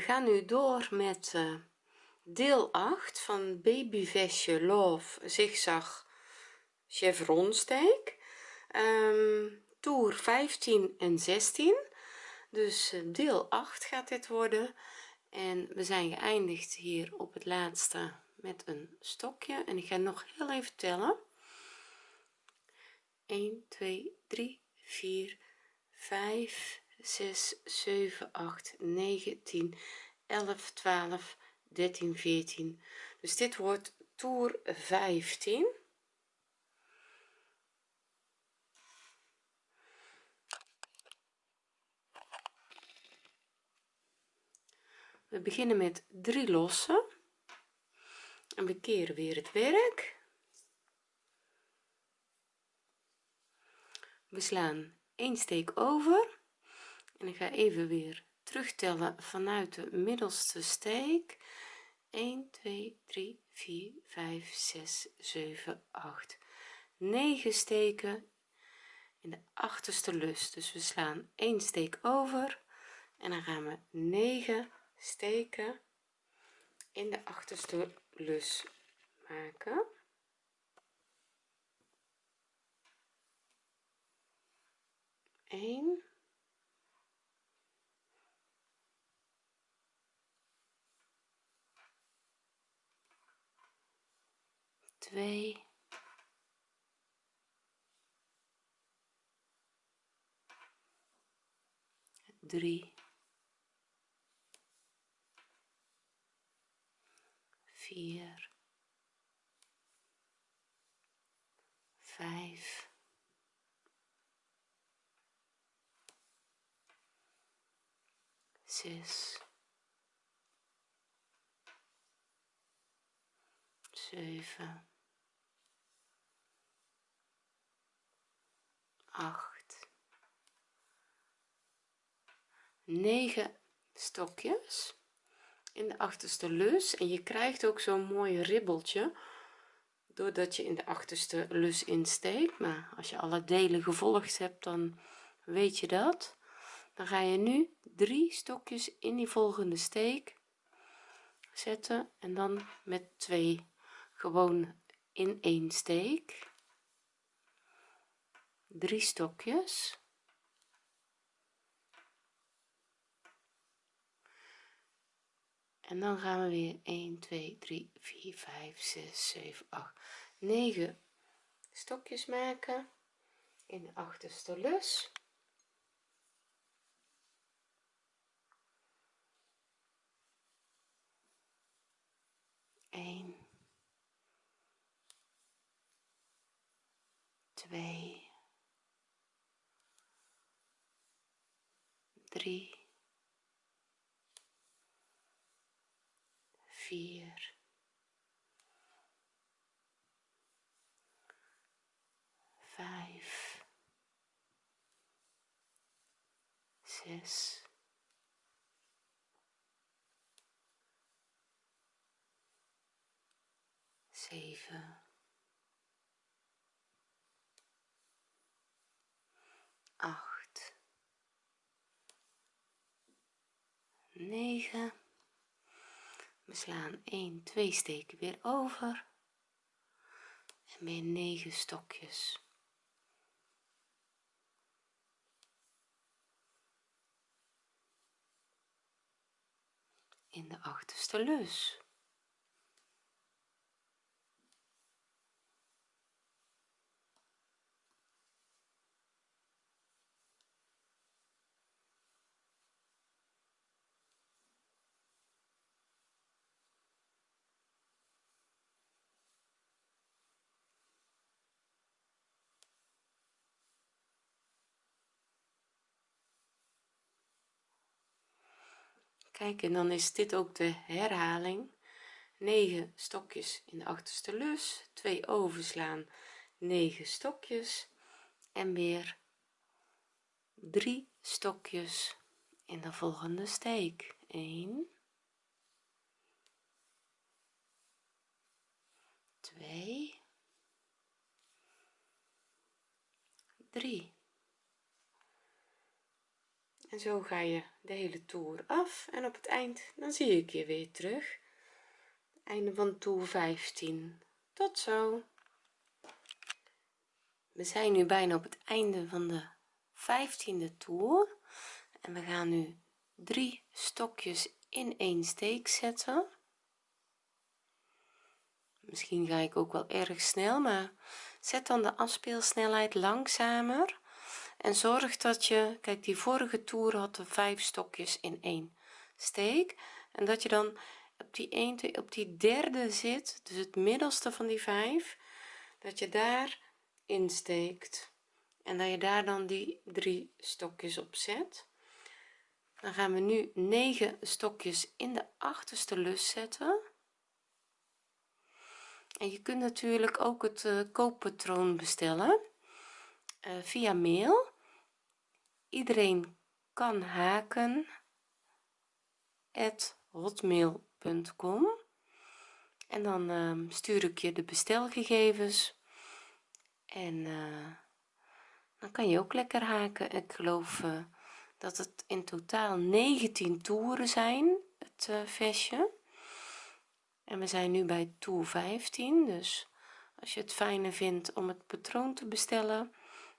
gaan nu door met uh, deel 8 van babyvestje love zigzag chevron steek um, toer 15 en 16 dus uh, deel 8 gaat dit worden. En we zijn geëindigd hier op het laatste met een stokje. En ik ga nog heel even tellen. 1 2 3 4 5 6 7 8 9 10 11 12 13 14 dus dit wordt toer 15 we beginnen met drie lossen. En we keren weer het werk. We slaan een steek over en ik ga even weer terugtellen vanuit de middelste steek. 1 2 3 4 5 6 7 8 9 steken in de achterste lus. Dus we slaan 1 steek over en dan gaan we 9 steken in de achterste lus maken. 1 2 3 4 5 zes, zeven, acht, negen stokjes in de achterste lus. En je krijgt ook zo'n mooi ribbeltje doordat je in de achterste lus insteekt. Maar als je alle delen gevolgd hebt dan weet je dat. Dan ga je nu drie stokjes in die volgende steek zetten. En dan met twee gewoon in één steek drie stokjes. En dan gaan we weer 1 2 3 4 5 6 7 8 9 stokjes maken in de achterste lus. 1 2 3 4 5 6 zeven, 9 we slaan 1 2 steken weer over. En weer 9 stokjes. In de achterste lus. Kijk en dan is dit ook de herhaling. 9 stokjes in de achterste lus 2 overslaan 9 stokjes en weer 3 stokjes in de volgende steek. 1 2 3 en zo ga je de hele toer af en op het eind dan zie ik je weer terug. Einde van toer 15 tot zo. We zijn nu bijna op het einde van de 15e toer. En we gaan nu drie stokjes in één steek zetten. Misschien ga ik ook wel erg snel maar zet dan de afspeelsnelheid langzamer en zorg dat je kijk die vorige toer had de vijf stokjes in één steek. En dat je dan op die 1 op die derde zit dus het middelste van die vijf dat je daar insteekt. En dat je daar dan die drie stokjes op zet. Dan gaan we nu 9 stokjes in de achterste lus zetten. En je kunt natuurlijk ook het uh, kooppatroon bestellen uh, via mail iedereen kan haken at hotmail.com en dan uh, stuur ik je de bestelgegevens. En uh, dan kan je ook lekker haken. Ik geloof uh, dat het in totaal 19 toeren zijn het uh, vestje. En we zijn nu bij toer 15 dus als je het fijner vindt om het patroon te bestellen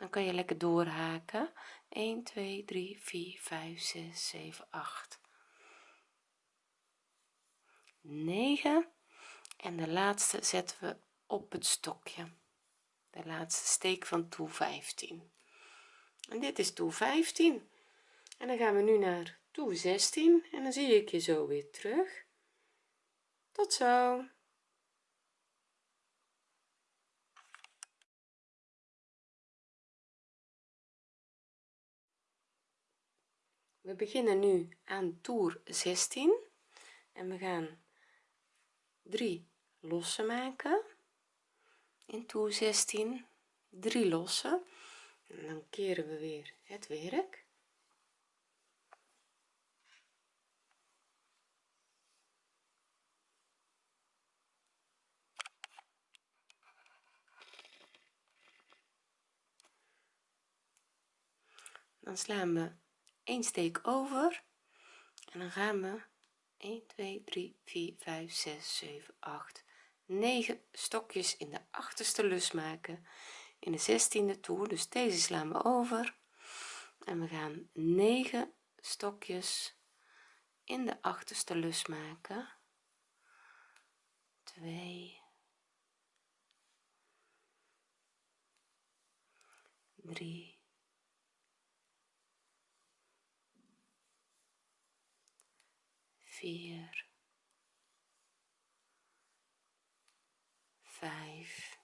dan kan je lekker doorhaken 1 2 3 4 5 6 7 8 9 en de laatste zetten we op het stokje. De laatste steek van toer 15 en dit is toer 15 en dan gaan we nu naar toer 16 en dan zie ik je zo weer terug. Tot zo we beginnen nu aan toer 16 en we gaan 3 lossen maken. In toer 16 3 lossen en dan keren we weer het werk. Dan slaan we een steek over. En dan gaan we. 1 2 3 4 5 6 7 8 9 stokjes in de achterste lus maken. In de 16e toer dus deze slaan we over. En we gaan 9 stokjes in de achterste lus maken. 2 3 vier, vijf,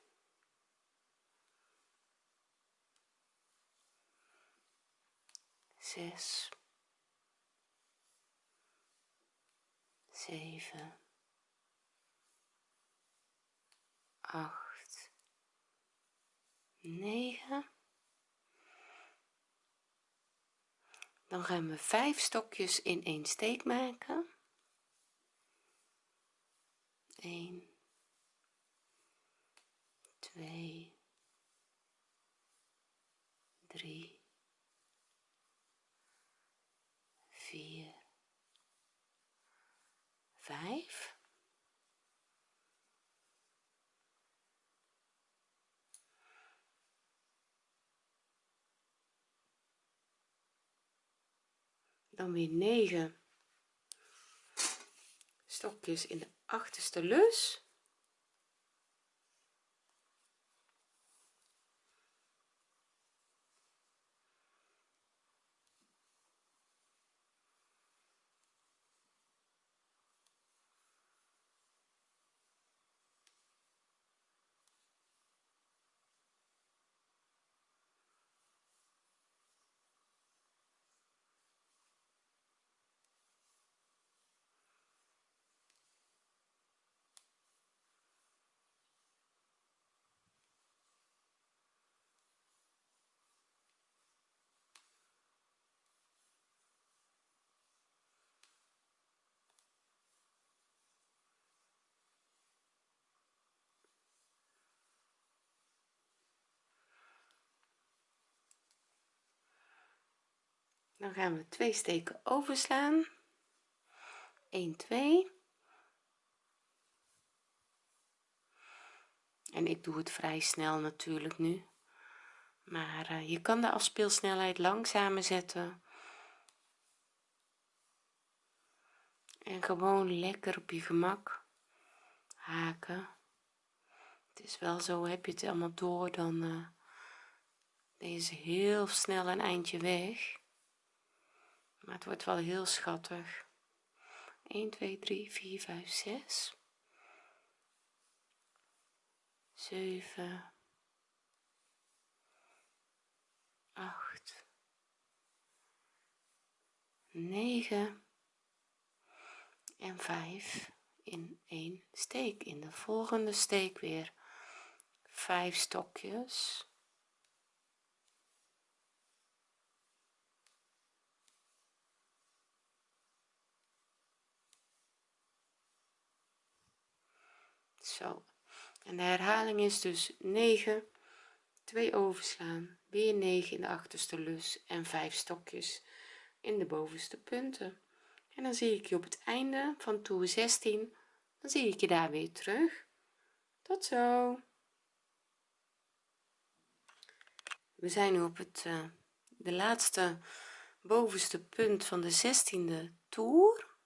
zes, zeven, acht, negen. Dan gaan we vijf stokjes in één steek maken. 1 2 3 4 5 dan weer 9 stokjes in de achterste lus dan gaan we twee steken overslaan. 1 2 en ik doe het vrij snel natuurlijk nu. Maar uh, je kan de afspeelsnelheid langzamer zetten. En gewoon lekker op je gemak haken. Het is wel zo heb je het allemaal door dan uh, deze heel snel een eindje weg maar het wordt wel heel schattig. 1 2 3 4 5 6 7 8 9 en 5 in één steek. In de volgende steek weer 5 stokjes zo. En de herhaling is dus 9 2 overslaan weer 9 in de achterste lus en 5 stokjes in de bovenste punten. En dan zie ik je op het einde van toer 16 dan zie ik je daar weer terug. Tot zo. We zijn nu op het uh, de laatste bovenste punt van de 16e toer.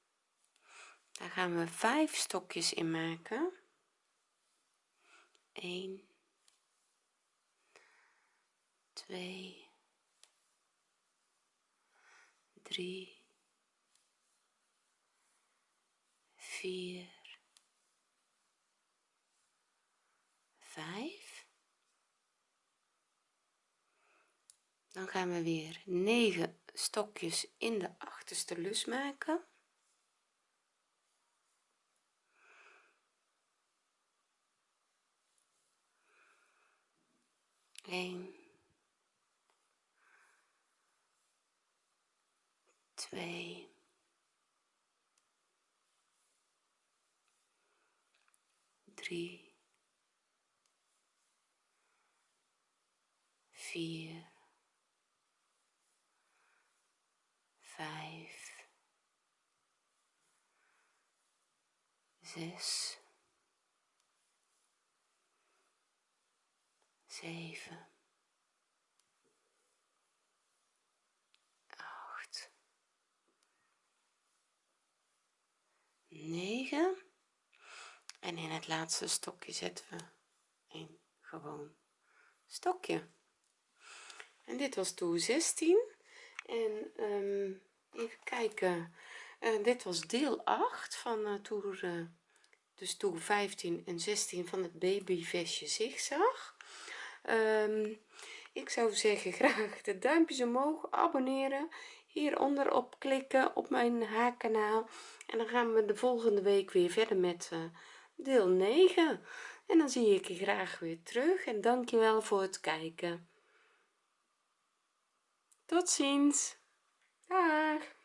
Daar gaan we 5 stokjes in maken 1 2 3 4 5 dan gaan we weer 9 stokjes in de achterste lus maken 1 2 3 4 5 6 zeven, acht, negen. En in het laatste stokje zetten we een gewoon stokje. En dit was toer 16 en um, even kijken. Uh, dit was deel 8 van uh, toer uh, dus toer 15 en 16 van het babyvestje zigzag um, ik zou zeggen graag de duimpjes omhoog abonneren hieronder op klikken op mijn haarkanaal. En dan gaan we de volgende week weer verder met uh, deel 9 en dan zie ik je graag weer terug en dankjewel voor het kijken. Tot ziens. Dag